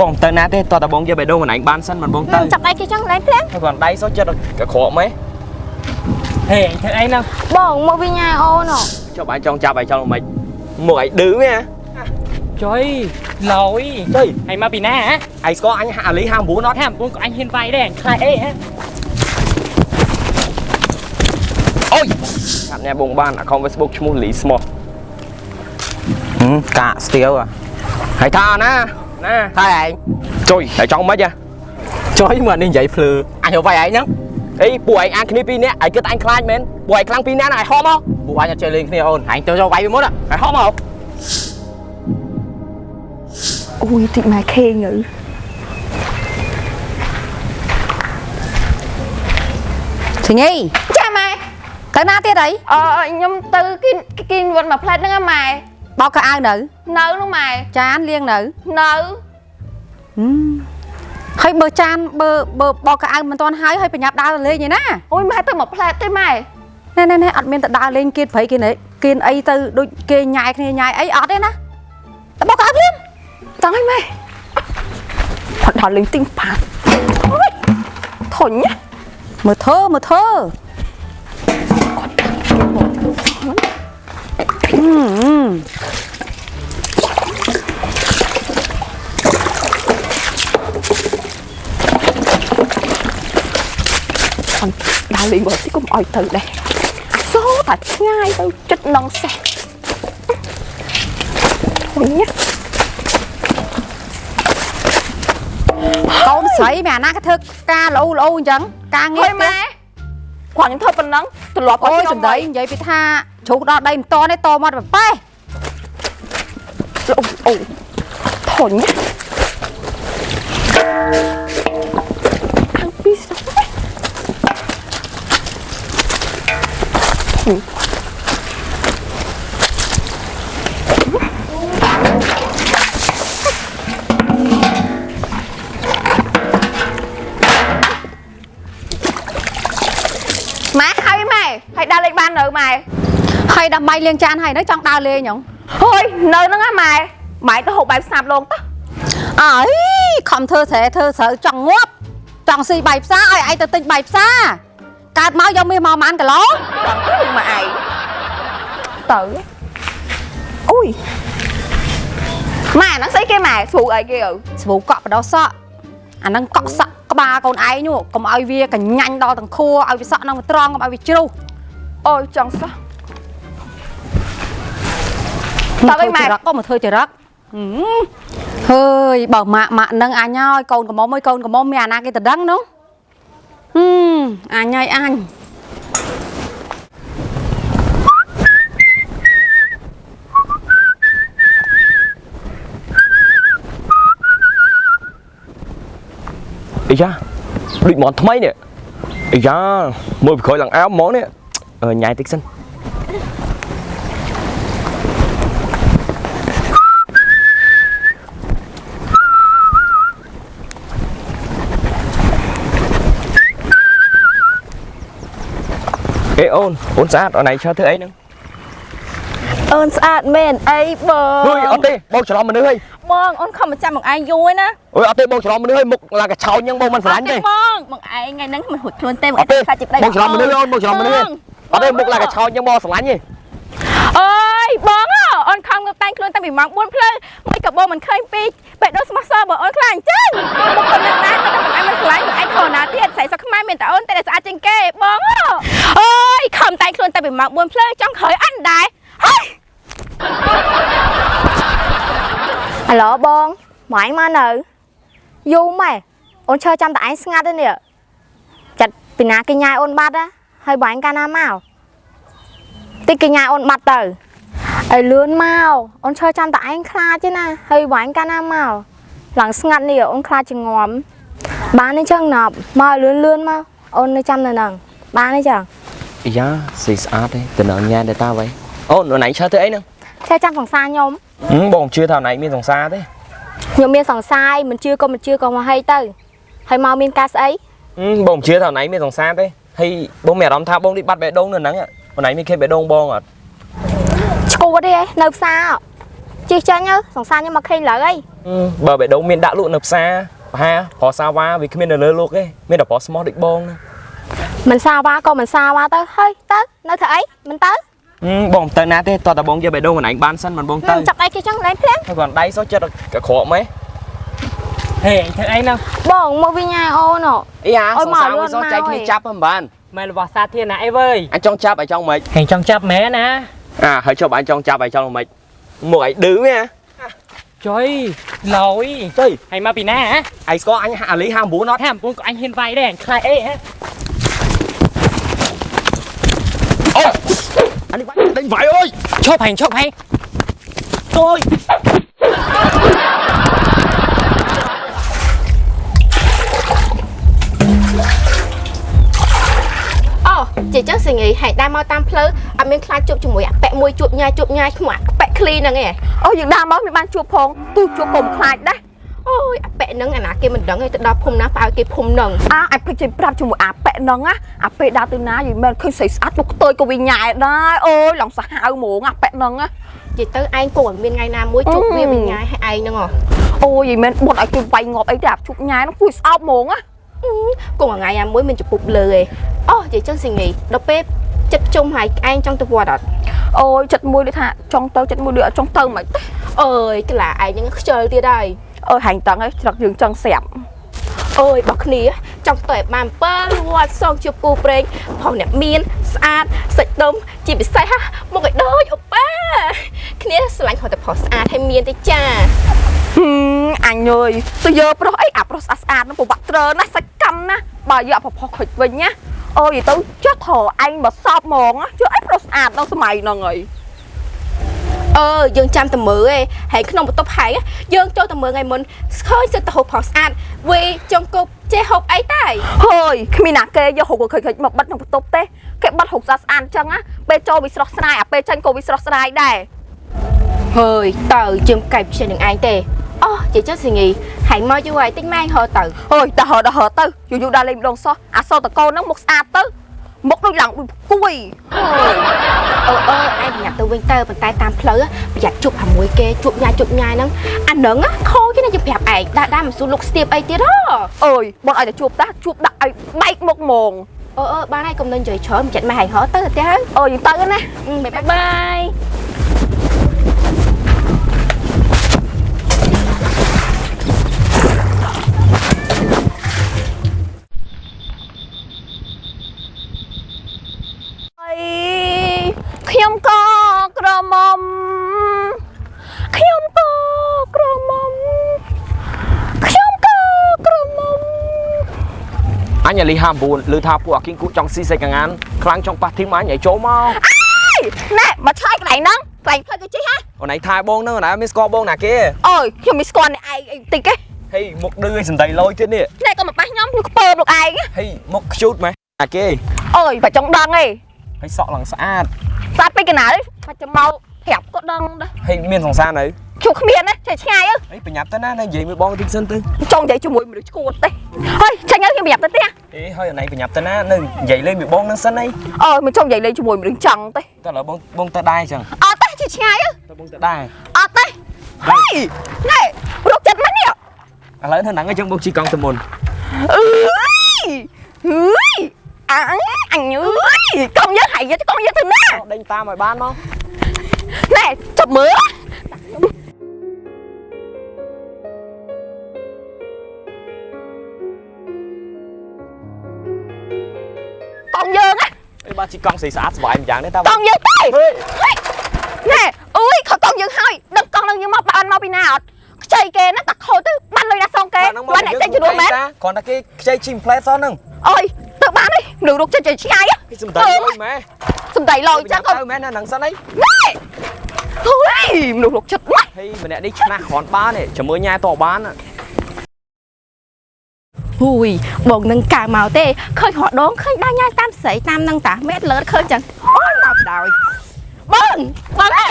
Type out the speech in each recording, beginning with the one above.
បងទៅណាទេតើតាបងយកបេះដូងខ្លួនឯងបានសិនមិនបងទៅចាប់ដៃគេចឹងឡើងភ្លាមហើយគាត់ដៃសោះចិត្តកក្រក់ម៉េះហេធ្វើអីហ្នឹងបងមកវិញញ៉ាអូនចុះបាយចង់ចាប់បាយចង់មិនមកឲ្យឌឺមែនចុយឡយចុយអញមកពីណាហ៎ឯងស្គាល់អញហាអាលី59អត់ថាបងក៏អញហ៊ានវាយដែរអញខ្លាចអីហ៎អូយកាត់ញ៉ាបងបាន account Facebook ឈ្មោះលីស្មោះហឹមកាក់ស្ទៀវហើយថាណា ណាថាឯងចុយតែចង់មិនហ៎ចុយមកនេះនិយាយភ្លឺអញទៅវាយឯងហ្នឹងអីពួកឯងអានគ្នាពីរនាក់ឯងគិតអញខ្លាចមែនពួកឯងខ្លាំងពីរនាក់ណាឯងហោះមកពួកអញអត់ចេះលេងគ្នាអូនឯងទៅយកវាយពីមុនឯងហោះមកអូយតិចម៉ែខេងទៅសញីចាម៉ែទៅណាទៀតអីអឺខ្ញុំទៅគិនគិនវត្តមួយផ្លែតហ្នឹងហ៎ម៉ែ បោកកៅអៅនៅ នៅនោះម៉ែចានលាងនៅនៅហឹមហើយបើចានបើបើបោកកៅអៅមិនទាន់ហើយហើយប្រញាប់ដើរទៅលេងឯណាអូយម៉ែទៅមួយផ្លែតទេម៉ែណែណែណែអត់មានទៅដើរលេងគៀនព្រៃគេណែគៀនអីទៅដូចគេញ៉ាយគ្នាញ៉ាយអីអត់ទេណាទៅបោកកៅអៅភ្លាមចង់ឲ្យម៉ែផុតដល់លេងទីងប៉ាត់អូយធុញណាមើលធ្វើមើលធ្វើហឹម ដើរលេងមកទីកុំអោយទៅដែរអាសូរតែឆ្ងាយទៅចិត្តនងសេះធុញណាកូនស្រីមែនអាណាគេធ្វើការលោលោអញ្ចឹងការងារហើយម៉ែគាត់ខ្ញុំធ្វើប៉ុណ្ណឹងទម្លាប់អូយខ្ញុំសំដីនិយាយពីថា ជ្រូកដល់ដីមិនតទេតមកទៅប៉េះអូអូធុញណាខាងពីសោះម៉ែហើយម៉ែហើយដើរលេងបាននៅម៉ែ ហើយដើម្បីលាងចានហើយនៅចង់ដើរលេងហ៎ហើយនៅហ្នឹងណាម៉ែម៉ែទៅហូបបាយផ្សាប់លងទៅអើយខំធ្វើស្រែធ្វើស្រូវចង់ងាប់ចង់ស៊ីបាយផ្សារឲ្យឯងទៅទិញបាយផ្សារកើតមកយកមាសមកប៉ុន្មានគីឡូចង់ទៅមកឯងទៅអូយម៉ែហ្នឹងស្អីគេម៉ែស្រូអីគេអើស្វូកក់បដោះសក់អាហ្នឹងកក់សក់ក្បាលកូនឯងនោះកុំឲ្យវាកញ្ញាញ់ដល់ទាំងខួរឲ្យវាសក់ហ្នឹងវាត្រង់កុំឲ្យវាជ្រុះអូយចង់សោះ តើវិញម៉ែចរិតក៏មកធ្វើចរិតហឹមហើយបើម៉ាក់ម៉ាក់នឹងអញហើយកូនកុំមួយកូនកុំមានអាណាគេទៅដឹងនោះហឹមអញហើយអញអីយ៉ាដូចមកថ្មីនេះអីយ៉ាមើលពីក្រោយឡើងអោបហ្មងនេះអឺញ៉ៃតិចសិន អេអូនអូនស្អាតអូនឯងឈើធ្វើអីហ្នឹងអូនស្អាតមែនអីបងហុយអត់ទេបងច្រឡំមនុស្សហើយបងអូនខំមកចាំមកឯងយូរហើយណាអុយអត់ទេបងច្រឡំមនុស្សហើយមុខឡើងកឆោញអញ្ចឹងបងមិនស្រឡាញ់ទេបងមកឯងថ្ងៃហ្នឹងមិនហួចខ្លួនទេមកអត់ទេខ្លាចជីប្តីបងច្រឡំមនុស្សអូនបងច្រឡំមនុស្សហើយអត់ទេមុខឡើងកឆោញអញ្ចឹងបងស្រឡាញ់ទេអើយបងអូនខំទៅតែងខ្លួនតាំងពីម៉ោង4ភ្លឺមិនក៏បងមិនឃើញពី បេះដូងស្មោះសរបើអូនខ្លាចអញ្ចឹងមុខប៉ុណ្ណឹងដែរតែមិនឯងមិនស្រឡាញ់ឯងខណាទៀតស្រីសុខខ្មែរមានតែអូនតែស្អាតជាងគេបងអើយខំតែងខ្លួនតាំងពីម៉ោង4ភ្លឺចង់ក្រោយអត់ដែរហើយអាឡូបងមកឯងមកនៅយូរម៉ែអូនឈើចាំតែឯងស្ងាត់ទេនេះចាត់ពីណាគេញ៉ាយអូនបាត់ណាហើយបងឯងកាលណាមកតិចគេញ៉ាយអូនបាត់ទៅ ឲ្យលឿនមកអូនឈើចាំតែឯងខ្លាចទេណាហើយបងឯងកាលណាមកឡើងស្ងាត់នេះអូនខ្លាចជាងំបានទេចឹងណាប់មកឲ្យលឿនលឿនមកអូននៅចាំនៅហ្នឹងបានទេចឹងអីយ៉ាស្អីស្អាតទេតំណញ៉ែតែតាវ៉ៃអូនអូនឯងឈើធ្វើអីហ្នឹងឈើចាំសង្សារខ្ញុំហឹមបងជឿថាអូនឯងមានសង្សារទេខ្ញុំមានសង្សារមិនជឿក៏មិនជឿក៏មកហីទៅហើយមកមានការស្អីហឹមបងជឿថាអូនឯងមានសង្សារទេហើយបងមានអារម្មណ៍ថាបងនេះបាត់បេះដូងនៅហ្នឹងអូនឯងមានខេបបេះដូងបងអត់ឈួ តទេឯងនៅផ្សារហជិះចាញ់ទៅសង្សារខ្ញុំមកឃើញលើអីអឺបើបេះដូងមានដាក់លក់នៅផ្សារប្រហែលប្រសាវ៉ាវាគ្មាននៅលើលោកទេមានតែប្រស្មោះដូចបងណាមិនសាវ៉ាក៏មិនសាវ៉ាទៅហើយទៅនៅធ្វើអីមិនទៅហឹមបងមិនទៅណាទេតោះតែបងយកបេះដូងខ្លួនឯងបានសិនមិនបងទៅចាប់អីគេចឹងលែងភ្លាមហើយគាត់ដៃសោះចិត្តកក្រក់ម៉េះហេអញធ្វើអីហ្នឹងបងមកវិញញ៉ាអូនអីអាអើយសងមកសាលឿវានសោះមកចែកគ្នាអើយចាប់ហ្នឹងបានមែនរបស់សាធារណៈអីវើយអញចង់ចាប់ឲ្យចង់មិនហេចង់ចាប់មែនណា អាហើយជប់អញចង់ចាប់ឲ្យចង់មិនមកឲ្យឌឺមែនចុយឡយទៅហើយមកពីណាហ៎ឯងស្គាល់អញអាលី59អ ជាចឹងសិងាយហែកដើរមកតាមផ្លូវអត់មានខ្លាចជួបជាមួយអាប៉ែមួយជួបញ៉ាយជួបញ៉ាយឈ្មោះអាប៉ែឃ្លីហ្នឹងឯងអូយើងដើរមកមិនបានជួបផងទូជួបកុំខ្លាចដែរអូយអាប៉ែហ្នឹងអាណាគេមិនដឹងទេទៅដល់ភូមិណាផ្អើគេភូមិហ្នឹងអាអាចភ្លេចចេញប្រាប់ជាមួយអាប៉ែហ្នឹងណាអាពេលដើរទៅណាយីមិនឃើញស្រីស្អាតមកខ្ទើយក៏វិញញ៉ែដែរអូយឡងសាហាវហ្មងអាប៉ែហ្នឹងណានិយាយទៅឯងគង់តែមានថ្ងៃណាមួយជួបវាវិញញ៉ាយឲ្យឯងហ្នឹងហ៎អូយយីមិនបុតឲ្យគេវាយងាប់អីទេអាជួបញ៉ែហ្នឹងគួយស្អប់ហ្មងណា គង់ថ្ងៃណាមួយមានចំពុបលើឯងអូនិយាយចឹងសិងាយដល់ពេលចិត្តជុំហើយឯងចង់ទៅវត្តអត់អូយចិត្តមួយដូចថាចង់ទៅចិត្តមួយដូចអត់ចង់ទៅមិនទេអើយក្លាឯងហ្នឹងខ្ជិលទៀតហើយអូយហាញ់តឹងឯងច្រឹកយើងចង់ស្រាប់អូយរបស់គ្នាចង់ទៅឲ្យបាន7វត្តសងជួបគូប្រេងផងអ្នកមានស្អាតសាច់ដុំជាពិសេសហ่ะមកឲ្យដូចអូប៉ាគ្នាស្រឡាញ់គាត់តែប្រុសស្អាតហើយមានទេចាហឹម អញអើយទៅយកប្រុសអីអាប្រុសស្អាតស្អាតហ្នឹងប្រវត្តិត្រឺណាសាច់កម្មណាបើយកប្រផុសខុចវិញណាអូយទៅចុះធរអញមកសອບហ្មងណាចុះអីប្រុសស្អាតដល់សម័យហ្នឹងហើយអឺយើងចាំតែមើលឯងហើយក្នុងបន្ទប់ហែងយើងចូលតែមើលថ្ងៃមុនឃើញសិតតែហូបប្រុសស្អាតវីចង់គប់ចេះហូបអីតែហើយគ្មានណាគេយកហុកខិចខិចមកបិទក្នុងបន្ទប់ទេគេបិទហុកស្អាតស្អាតអញ្ចឹងណាពេលចូលវាស្រស់ស្រាយអាពេលចេញក៏វាស្រស់ស្រាយដែរហើយតើយើងកែបជានឹងឯងទេ អូជាចិត្តសិងីហែងមកយូរហើយតិចម៉ែងហៅទៅអើយដល់ហឺដល់ហឺទៅយូរយូរដល់លេងម្ដងសោះអាសតកោហ្នឹងមុខស្អាតទៅមុខដូចឡើងដូចគួយអឺអឺឯងប្រញាប់ទៅវិញទៅប៉ុន្តែតាមផ្លូវប្រយ័ត្នជួបជាមួយគេជួបញ៉ាជួបញ៉ាហ្នឹងអាហ្នឹងខូចគេណាយើងប្រាប់ឯងដើរដើរមិនស៊ូលុកស្ទាបអីទៀតហ៎អើយបងឲ្យតែជួបតាជួបដាក់ឲ្យបែកមុខហ្មងអឺអឺបានហើយកុំនឹងនិយាយច្រើនមិនចិត្តម៉ែហែងហៅទៅទៅហើយអើយយើងទៅណាបាយបាយ ខ្ញុំក៏ក្រមុំខ្ញុំក៏ក្រមុំខ្ញុំក៏ក្រមុំអញអាលី59ឮថាពួកអាគីងគូចង់ស៊ីសេចកងានខ្លាំងចង់ប៉ះធីមអញឲ្យចូលមកណែមកឆ្លើយកន្លែងហ្នឹងកន្លែងផ្លូវគេជិះហ៎អូនឯងថែបងនឹងអូនឯងមានស្គាល់បងណាគេអើយខ្ញុំមិនស្គាល់អ្នកឯងអីតិចទេហេមុខឌឺឲ្យសំដីលយទៀតនេះណែក៏មកប៉ះខ្ញុំខ្ញុំខ្ពើមលោកឯងហេមុខខ្ជូតម៉េះអាគេអើយបើចង់ដឹងឯង ហើយសក់ឡើងស្អាតស្អាតពេកកណាទេបាច់ចាំមកប្រាប់ក៏ដឹងដែរហើយមានសង្សារនៅជួគ្មានណាចេះឆ្ងាយអើហេប្រញាប់ទៅណានៅនិយាយមួយបងតិចសិនទៅចង់និយាយជាមួយមនុស្សឈួតទេហើយចាញ់ហើយខ្ញុំប្រាប់ទៅទេហេហើយអូនឯងប្រញាប់ទៅណានៅនិយាយលេងមួយបងនឹងសិនអីអើយមិនចង់និយាយលេងជាមួយមនុស្សចង់ទេតើឥឡូវបងបងទៅដែរអញ្ចឹងអត់ទេចេះឆ្ងាយអើទៅបងទៅដែរអត់ទេហើយណែរកចិត្តមិននេះឥឡូវនៅហ្នឹងអញ្ចឹងបងជីកង់ទៅមុនអើយអើយ អញអញអើយកង់យើងហើយយកកង់យើងទៅណាដេញតាមឲ្យបានមកណែចាប់មើលកង់យើងណាអីបាទជីកង់ស្អាតស្អាតស្វាយម្យ៉ាងនេះតើកង់យើងទេណែអើយខកកង់យើងហើយដឹកកង់នឹងយើងមកបានមកពីណាអត់ខ្ចីគេណាតាខូចទៅបានលុយណាសងគេបានអ្នកចេញជំនួសមែនគ្រាន់តែគេខ្ចីជីមផ្លែសោះហ្នឹងអើយ ទៅបាននេះមនុស្សរុកចិត្តចិត្តឆ្ងាយគេសំដីលុយម៉ែសំដីលយចឹងក៏ទៅមែនណាហ្នឹងសិនអីណែហូយមនុស្សរុកចិត្តណាស់ហេម្នាក់នេះឆ្នះគ្រាន់បានទេជាមួយញ៉ែតបានហ៊ូយបងនឹងកើមកទេឃើញរដងឃើញដាញ៉ាយតាមស្រីតាមនឹងតាមេតលើឃើញចឹងអូយដល់ដោយបងបងអេ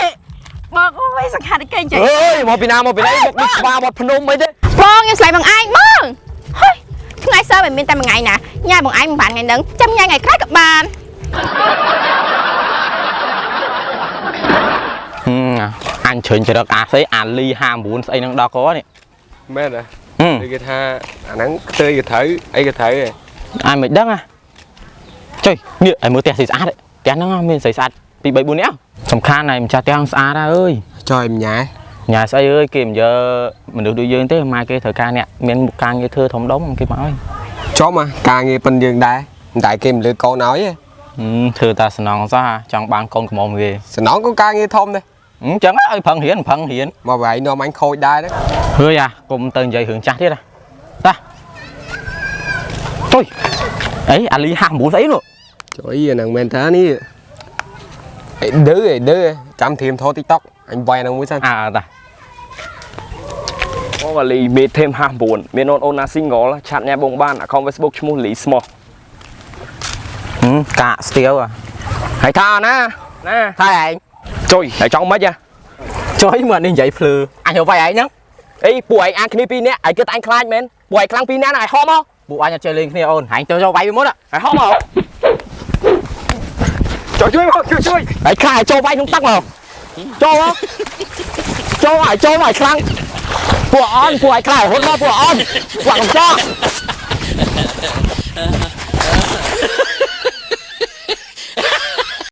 បងអូយសង្ខារគេចេះអើយមកពីណាមកពីណាមកនេះស្វាវត្តភ្នំអីទេបងខ្ញុំស្លាយបងឯងបងហុយថ្ងៃ សៅរ៍មិនមានតែមួយថ្ងៃណាញ៉ាយបងឯងមិនបានថ្ងៃហ្នឹងចាំញ៉ាយថ្ងៃក្រោយក៏បានហឹមអញជ្រើញចរិតអាស្អីអាលី59ស្អីហ្នឹងដល់កនេះមែនហ៎ហឹមគឺគេថាអាហ្នឹងខ្ទើយក៏ត្រូវអីក៏ត្រូវឯងអញមិនដឹងហ៎ចុយនេះឲ្យមើលផ្ទះស្អីស្អាតផ្ទះហ្នឹងមានស្អីស្អាតពី3 4នាក់សំខាន់ហើយម្ចាស់ផ្ទះស្អាតហើយអើយចុយម្ញ៉ែ ញ៉ាស្អីអើយគេមិនយកមនុស្សដូចយើងទេម៉ែគេត្រូវការអ្នកមានការងារធ្វើធំដុំគេមកឲ្យចុំហ៎ការងារប៉ុនយើងដែរមិនតែគេមិនលើកកូនឲ្យទេហឹមធ្វើតាសំណងសោះចង់បានកូនកំមុំគេសំណងក៏ការងារធំដែរអញ្ចឹងឲ្យប្រឹងរៀនប្រឹងរៀនមកវាយនាំអញខូចដែរហ្នឹងហើយអាកុំទៅនិយាយរឿងចាស់ទៀតណាតាចុយអីអាលី59ស្អីនោះចុយអាហ្នឹងមែនតើនេះអីឌឺអីឌឺចាំធៀមថត TikTok អញវាយអាហ្នឹងមួយសិនអើតាអូវ៉ាលីមេធេម59មានអូនអូនណា single ឆាត់ញ៉ាបងបាន account Facebook ឈ្មោះលីស្មោះហឹមកាកស្ទៀវអាហើយថាណាណាថាឯងចុយហើយចង់មិនហ៎ចុយមើលនេះនិយាយភ្លឺអញទៅវាយឯងហ្នឹងអីពួកឯងអានគ្នាពីរនាក់ឯងគិតតែឯងខ្លាចមែនពួកឯងខ្លាំងពីរនាក់ណាឯងហោមកពួកអញអត់ចេះលេងគ្នាអូនហាញទៅចូលវាយវាមុនឯងហោមកជួយជួយមកជួយជួយហើយខ្លាចចូលវាយក្នុងទឹកមក ចូលមកចូលឲ្យចូលមកឲ្យខ្លាំងពួកអនពួកឲ្យខ្លាចរហូតមកពួកអនពួកកំចោ